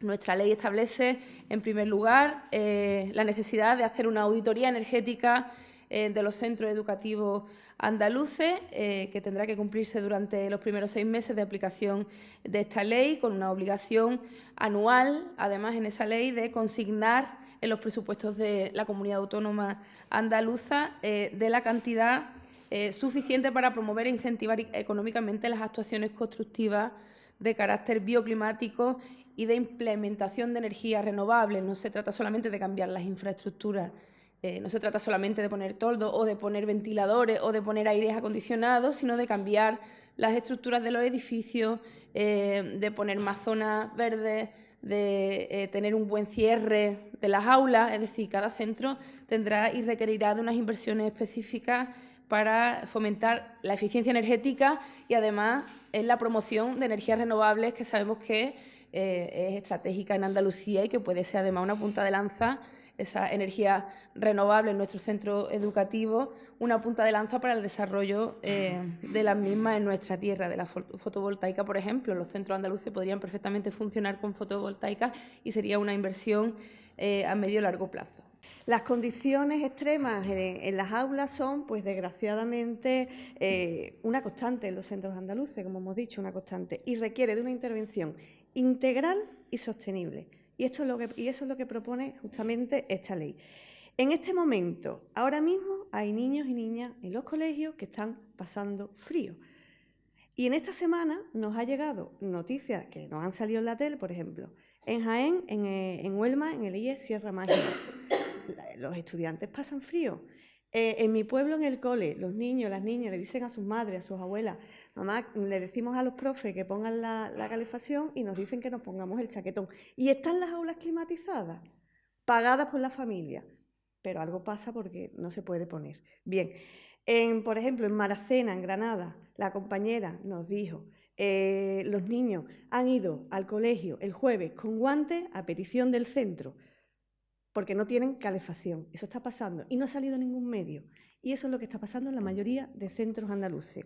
Nuestra ley establece, en primer lugar, eh, la necesidad de hacer una auditoría energética eh, de los centros educativos andaluces, eh, que tendrá que cumplirse durante los primeros seis meses de aplicación de esta ley, con una obligación anual, además, en esa ley, de consignar en los presupuestos de la comunidad autónoma andaluza de la cantidad suficiente para promover e incentivar económicamente las actuaciones constructivas de carácter bioclimático y de implementación de energías renovables. No se trata solamente de cambiar las infraestructuras, eh, no se trata solamente de poner toldo o de poner ventiladores o de poner aires acondicionados, sino de cambiar las estructuras de los edificios, eh, de poner más zonas verdes, de eh, tener un buen cierre de las aulas, es decir, cada centro tendrá y requerirá de unas inversiones específicas para fomentar la eficiencia energética y además en la promoción de energías renovables que sabemos que eh, es estratégica en Andalucía y que puede ser además una punta de lanza, esa energía renovable en nuestro centro educativo, una punta de lanza para el desarrollo eh, de las mismas en nuestra tierra, de la fotovoltaica, por ejemplo. Los centros andaluces podrían perfectamente funcionar con fotovoltaica y sería una inversión eh, a medio y largo plazo. Las condiciones extremas en, las aulas son, pues desgraciadamente, una constante en los centros andaluces, como hemos dicho, una constante, y requiere de una intervención integral y sostenible. Y, esto es lo que, y eso es lo que propone justamente esta ley. En este momento, ahora mismo, hay niños y niñas en los colegios que están pasando frío. Y en esta semana nos ha llegado noticias que nos han salido en la tele, por ejemplo, en Jaén, en, eh, en Huelma, en el IES Sierra Mágica. Los estudiantes pasan frío. Eh, en mi pueblo, en el cole, los niños, las niñas le dicen a sus madres, a sus abuelas, mamá, le decimos a los profes que pongan la, calefacción y nos dicen que nos pongamos el chaquetón. Y están las aulas climatizadas, pagadas por la familia, pero algo pasa porque no se puede poner. Bien, por ejemplo, en Maracena, en Granada, la compañera nos dijo, eh, los niños han ido al colegio el jueves con guantes a petición del centro porque no tienen calefacción. Eso está pasando y no ha salido ningún medio. Y eso es lo que está pasando en la mayoría de centros andaluces.